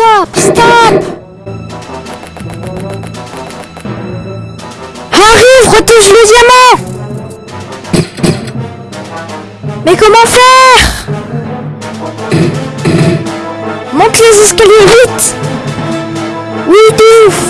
Stop Stop. Arrive, retouche le diamant. Mais comment faire? Monte les escaliers vite. Oui, de ouf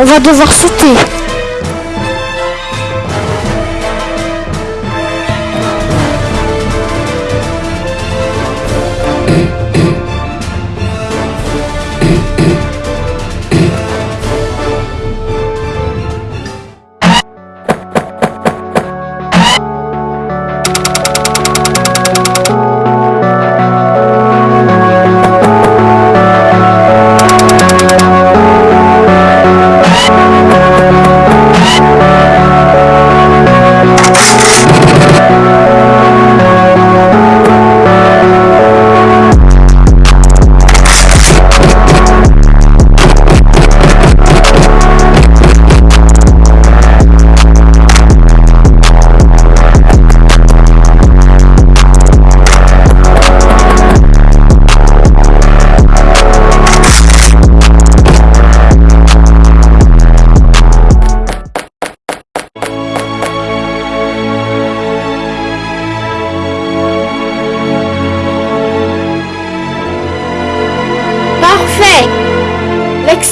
On va devoir sauter.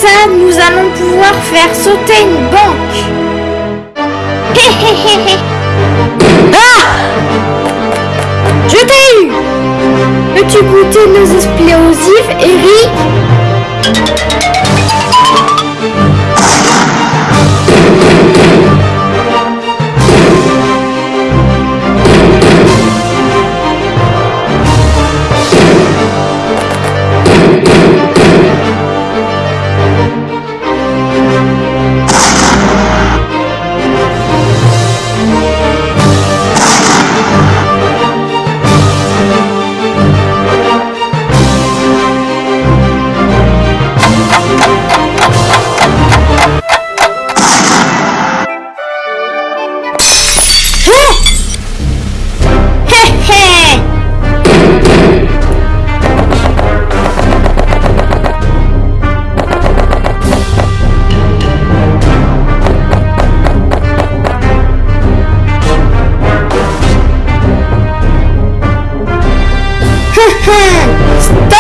Ça, nous allons pouvoir faire sauter une banque. Ah! Je t'ai eu. Peux-tu goûter nos explosifs, Eric Stop!